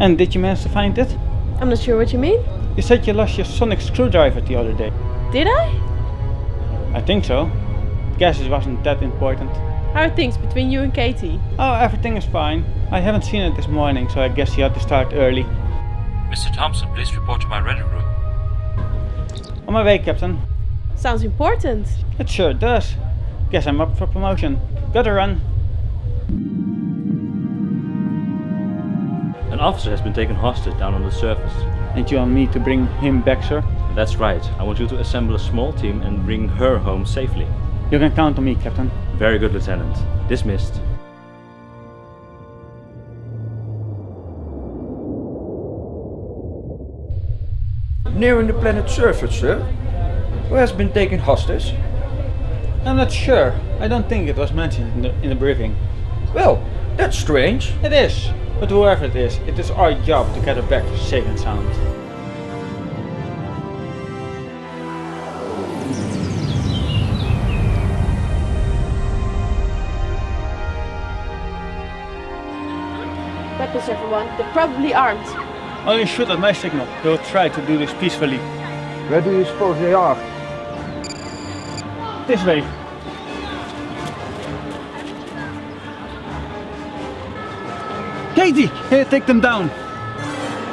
And did you manage to find it? I'm not sure what you mean. You said you lost your sonic screwdriver the other day. Did I? I think so. Guess it wasn't that important. How are things between you and Katie? Oh, everything is fine. I haven't seen it this morning, so I guess you had to start early. Mr. Thompson, please report to my ready room. On my way, Captain. Sounds important. It sure does. Guess I'm up for promotion. Gotta run. An officer has been taken hostage down on the surface. And you want me to bring him back, sir? That's right. I want you to assemble a small team and bring her home safely. You can count on me, Captain. Very good, Lieutenant. Dismissed. Nearing the planet's surface, sir. Who has been taken hostage? I'm not sure. I don't think it was mentioned in the, in the briefing. Well, that's strange. It is. But whoever it is, it is our job to get her back safe and sound. Weapons, everyone. They're probably armed. Only shoot at my signal. They will try to do this peacefully. Where do you suppose they are? This way. Katie, here, take them down.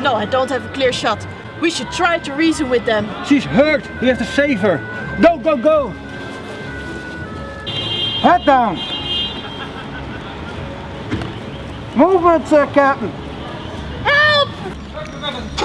No, I don't have a clear shot. We should try to reason with them. She's hurt. We have to save her. Go, go, go. Head down. Movement, sir, Captain. Help! Help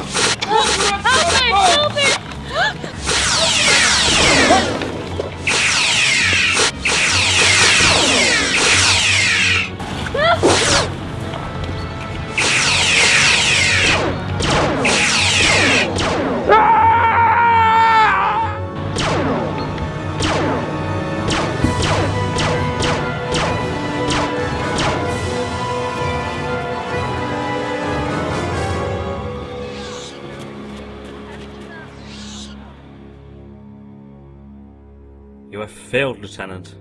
You have failed, Lieutenant.